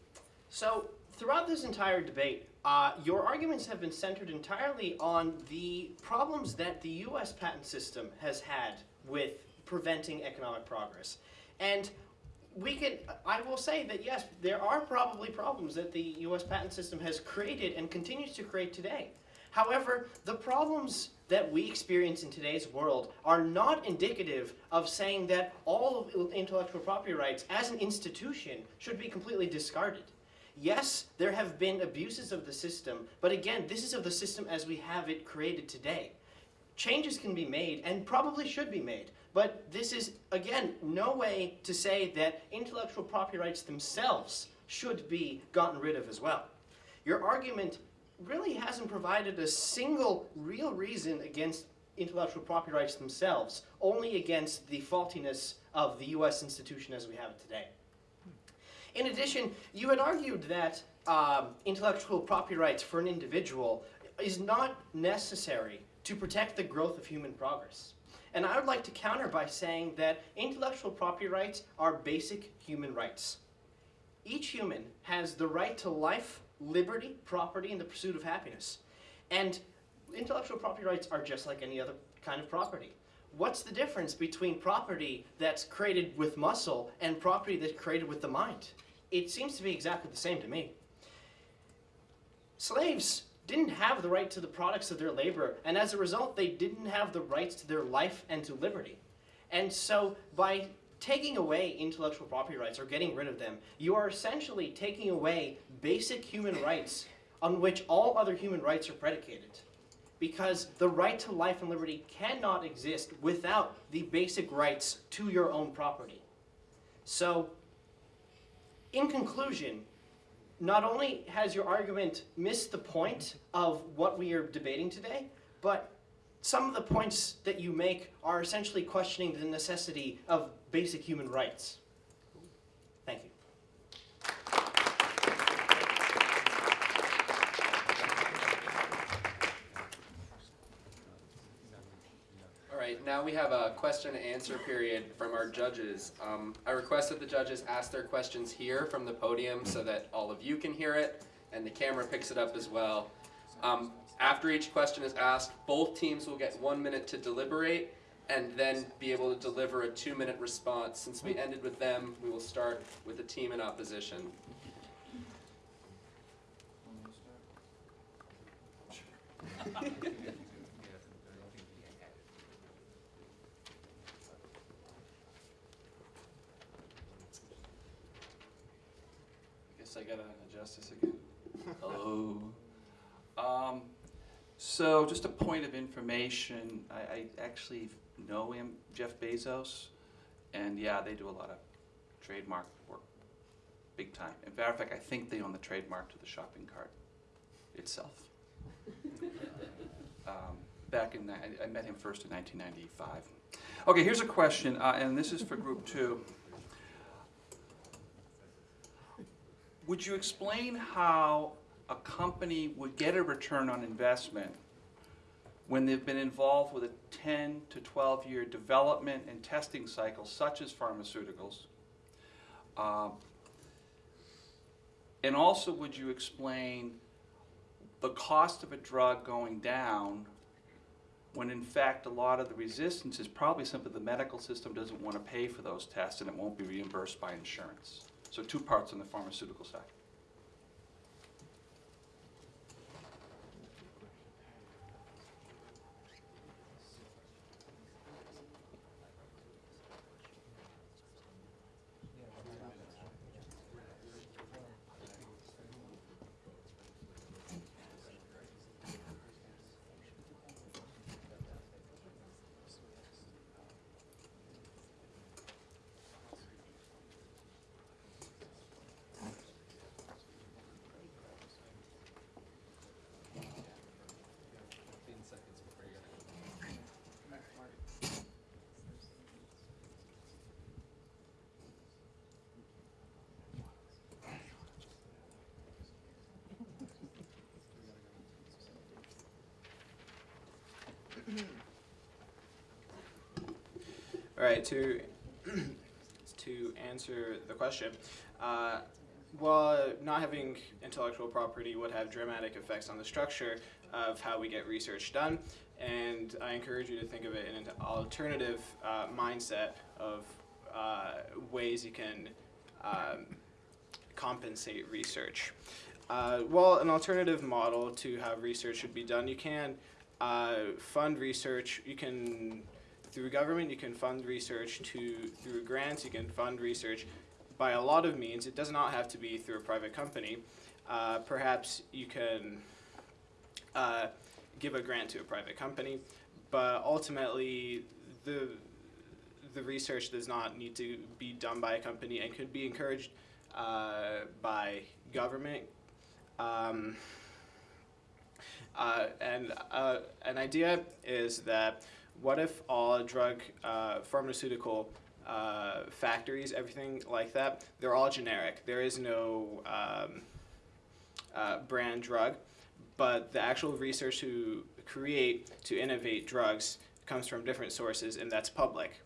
So throughout this entire debate, uh, your arguments have been centered entirely on the problems that the U.S. patent system has had with preventing economic progress. And we can, I will say that yes, there are probably problems that the U.S. patent system has created and continues to create today. However, the problems that we experience in today's world are not indicative of saying that all of intellectual property rights as an institution should be completely discarded. Yes, there have been abuses of the system, but again, this is of the system as we have it created today. Changes can be made and probably should be made, but this is, again, no way to say that intellectual property rights themselves should be gotten rid of as well. Your argument really hasn't provided a single real reason against intellectual property rights themselves, only against the faultiness of the US institution as we have it today. In addition, you had argued that um, intellectual property rights for an individual is not necessary to protect the growth of human progress. And I would like to counter by saying that intellectual property rights are basic human rights. Each human has the right to life, liberty, property, and the pursuit of happiness. And intellectual property rights are just like any other kind of property. What's the difference between property that's created with muscle and property that's created with the mind? It seems to be exactly the same to me. Slaves didn't have the right to the products of their labor, and as a result, they didn't have the rights to their life and to liberty. And so, by taking away intellectual property rights or getting rid of them, you are essentially taking away basic human rights on which all other human rights are predicated. Because the right to life and liberty cannot exist without the basic rights to your own property. So, in conclusion, not only has your argument missed the point of what we are debating today, but some of the points that you make are essentially questioning the necessity of basic human rights. Thank you. All right, now we have a question and answer period from our judges. Um, I request that the judges ask their questions here from the podium so that all of you can hear it and the camera picks it up as well. Um, after each question is asked, both teams will get one minute to deliberate and then be able to deliver a two minute response. Since we ended with them, we will start with the team in opposition. I gotta adjust this again. Hello. Um, so just a point of information, I, I actually know him, Jeff Bezos, and yeah, they do a lot of trademark work, big time. In matter of fact, I think they own the trademark to the shopping cart itself. Um, back in, I, I met him first in nineteen ninety-five. Okay, here's a question, uh, and this is for group two. Would you explain how a company would get a return on investment when they've been involved with a 10 to 12 year development and testing cycle, such as pharmaceuticals? Um, and also, would you explain the cost of a drug going down when in fact a lot of the resistance is probably simply the medical system doesn't want to pay for those tests and it won't be reimbursed by insurance? So, two parts on the pharmaceutical side. To to answer the question, uh, while not having intellectual property would have dramatic effects on the structure of how we get research done, and I encourage you to think of it in an alternative uh, mindset of uh, ways you can um, compensate research. Uh, well, an alternative model to how research should be done, you can uh, fund research. You can through government, you can fund research to through grants. You can fund research by a lot of means. It does not have to be through a private company. Uh, perhaps you can uh, give a grant to a private company, but ultimately the the research does not need to be done by a company and could be encouraged uh, by government. Um, uh, and uh, an idea is that what if all drug, uh, pharmaceutical uh, factories, everything like that, they're all generic. There is no um, uh, brand drug, but the actual research to create, to innovate drugs comes from different sources, and that's public.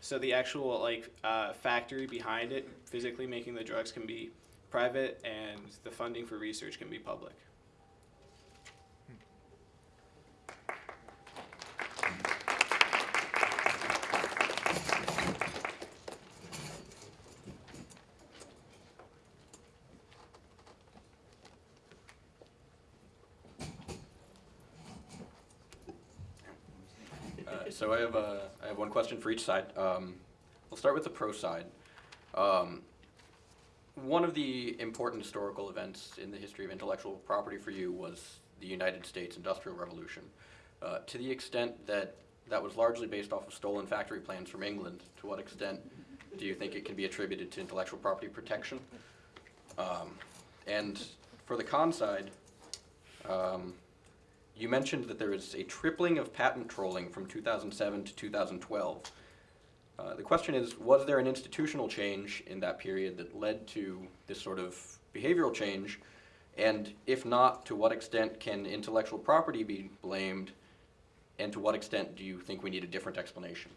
So the actual like uh, factory behind it, physically making the drugs, can be private, and the funding for research can be public. Uh, so I have a, I have one question for each side. Um, we'll start with the pro side. Um, one of the important historical events in the history of intellectual property for you was the United States Industrial Revolution. Uh, to the extent that that was largely based off of stolen factory plans from England, to what extent do you think it can be attributed to intellectual property protection? Um, and for the con side, um, you mentioned that there is a tripling of patent trolling from 2007 to 2012. Uh, the question is, was there an institutional change in that period that led to this sort of behavioral change? And if not, to what extent can intellectual property be blamed? And to what extent do you think we need a different explanation?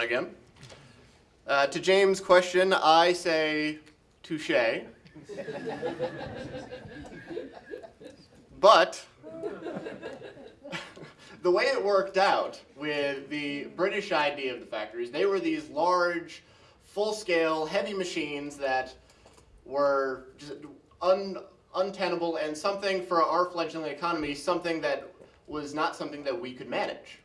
Again. Uh, to James' question, I say touche. but the way it worked out with the British idea of the factories, they were these large, full-scale, heavy machines that were un untenable and something for our fledgling economy, something that was not something that we could manage.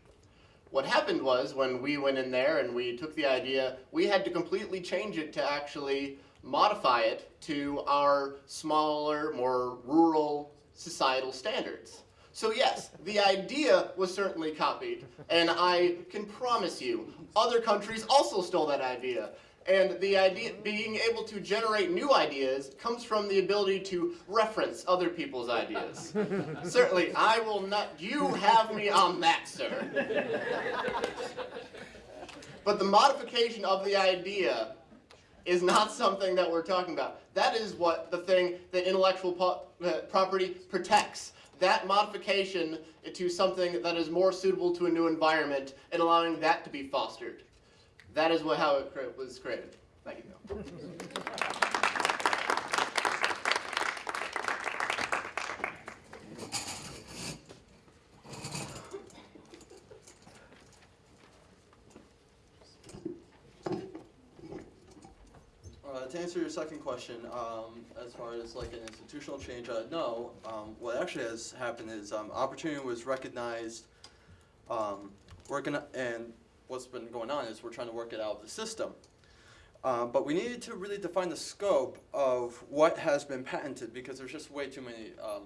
What happened was when we went in there and we took the idea, we had to completely change it to actually modify it to our smaller, more rural societal standards. So yes, the idea was certainly copied, and I can promise you, other countries also stole that idea. And the idea, being able to generate new ideas comes from the ability to reference other people's ideas. Certainly, I will not, you have me on that, sir. But the modification of the idea is not something that we're talking about. That is what the thing that intellectual po- uh, property protects. That modification to something that is more suitable to a new environment and allowing that to be fostered. That is what, how it was created. Thank you. Uh, to answer your second question, um, as far as like an institutional change, uh, no. Um, what actually has happened is um, opportunity was recognized, um, working, and what's been going on is we're trying to work it out of the system. Uh, but we needed to really define the scope of what has been patented because there's just way too many um,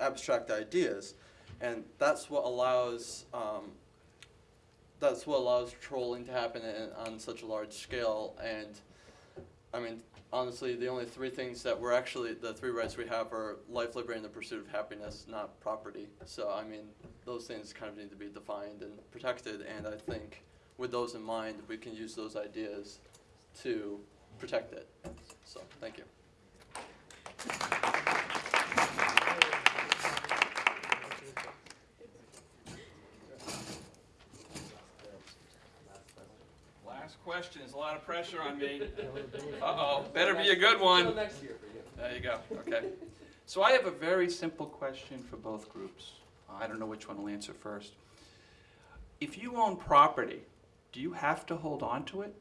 abstract ideas, and that's what allows um, that's what allows trolling to happen in, on such a large scale and. I mean, honestly, the only three things that we're actually, the three rights we have are life, liberty, and the pursuit of happiness, not property. So, I mean, those things kind of need to be defined and protected, and I think with those in mind, we can use those ideas to protect it. So, thank you. Last question, there's a lot of pressure on me. Uh-oh, better be a good one. There you go, okay. So I have a very simple question for both groups. I don't know which one will answer first. If you own property, do you have to hold on to it?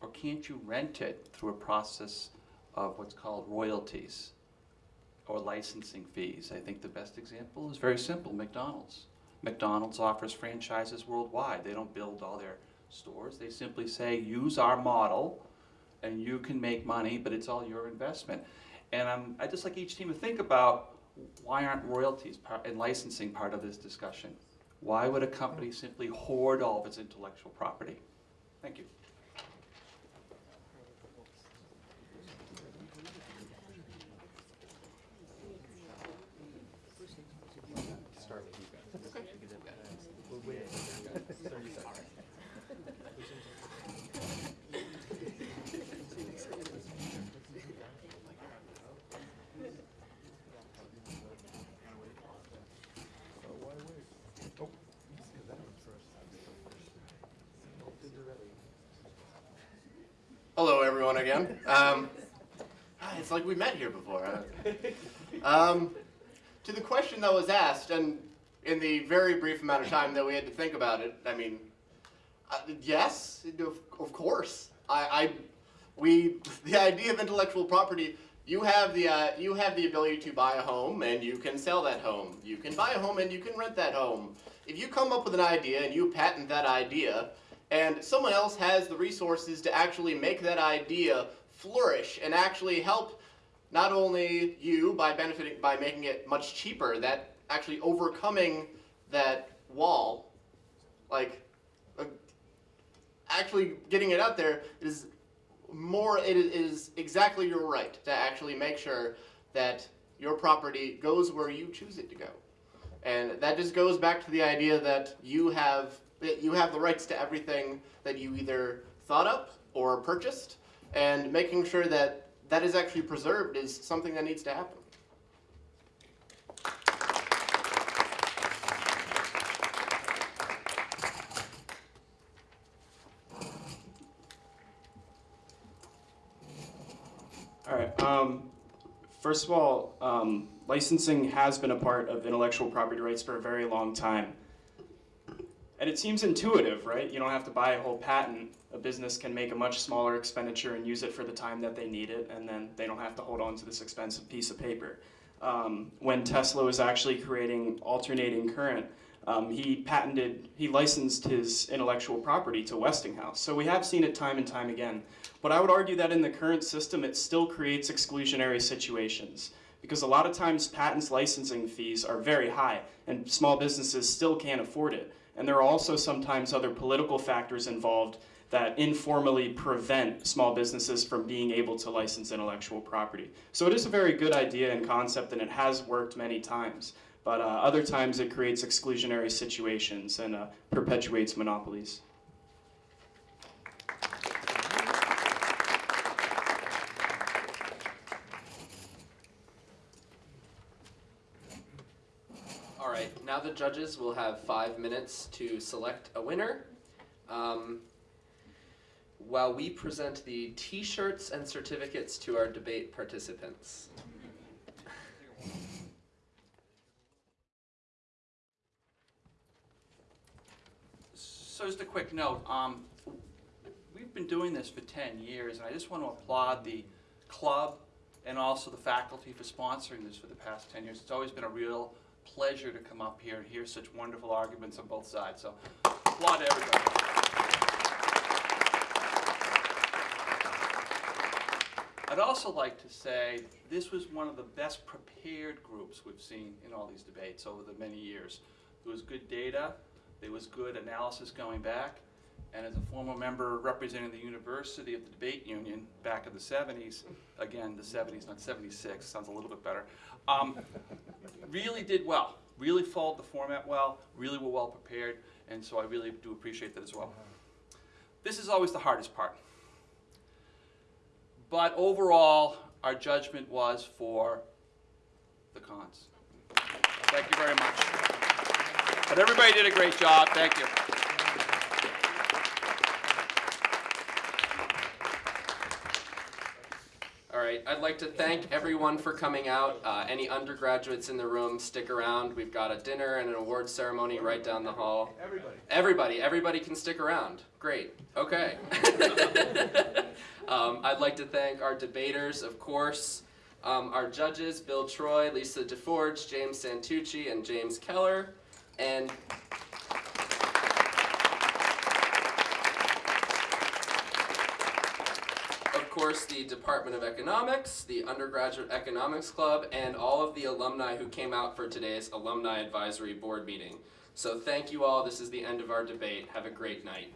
Or can't you rent it through a process of what's called royalties or licensing fees? I think the best example is very simple, McDonald's. McDonald's offers franchises worldwide. They don't build all their stores. They simply say, use our model and you can make money, but it's all your investment. And I just like each team to think about why aren't royalties and licensing part of this discussion? Why would a company simply hoard all of its intellectual property? Thank you. Hello, everyone, again. Um, it's like we met here before. Um, to the question that was asked, and in the very brief amount of time that we had to think about it, I mean, uh, yes, of, of course. I, I, we, the idea of intellectual property. You have the uh, you have the ability to buy a home and you can sell that home. You can buy a home and you can rent that home. If you come up with an idea and you patent that idea, and someone else has the resources to actually make that idea flourish and actually help not only you by benefiting by making it much cheaper, that actually overcoming that wall, like uh, actually getting it out there is more it is exactly your right to actually make sure that your property goes where you choose it to go. And that just goes back to the idea that you have that you have the rights to everything that you either thought up or purchased, and making sure that that is actually preserved is something that needs to happen. All right. Um, first of all, um, licensing has been a part of intellectual property rights for a very long time. And it seems intuitive, right? You don't have to buy a whole patent. A business can make a much smaller expenditure and use it for the time that they need it, and then they don't have to hold on to this expensive piece of paper. um, when Tesla was actually creating alternating current. Um, he patented, he licensed his intellectual property to Westinghouse. So we have seen it time and time again. But I would argue that in the current system, it still creates exclusionary situations because a lot of times patents licensing fees are very high and small businesses still can't afford it. And there are also sometimes other political factors involved that informally prevent small businesses from being able to license intellectual property. So it is a very good idea and concept and it has worked many times. But uh, other times it creates exclusionary situations and uh, perpetuates monopolies. All right, now the judges will have five minutes to select a winner. Um, while we present the t-shirts and certificates to our debate participants. So just a quick note, um, we've been doing this for ten years, and I just want to applaud the club and also the faculty for sponsoring this for the past ten years. It's always been a real pleasure to come up here and hear such wonderful arguments on both sides, so applaud everybody. I'd also like to say this was one of the best prepared groups we've seen in all these debates over the many years. There was good data, there was good analysis going back, and as a former member representing the University of the Debate Union back in the 70s, again, the 70s, not 76, sounds a little bit better, um, really did well, really followed the format well, really were well prepared, and so I really do appreciate that as well. This is always the hardest part. But overall, our judgment was for the cons. Thank you very much. But everybody did a great job. Thank you. I'd like to thank everyone for coming out. Uh, any undergraduates in the room, stick around. We've got a dinner and an award ceremony right down the hall. Everybody. Everybody, everybody can stick around. Great, okay. um, I'd like to thank our debaters, of course, um, our judges, Bill Troy, Lisa DeForge, James Santucci, and James Keller, and course, the Department of Economics, the Undergraduate Economics Club, and all of the alumni who came out for today's Alumni Advisory Board meeting. So thank you all. This is the end of our debate. Have a great night.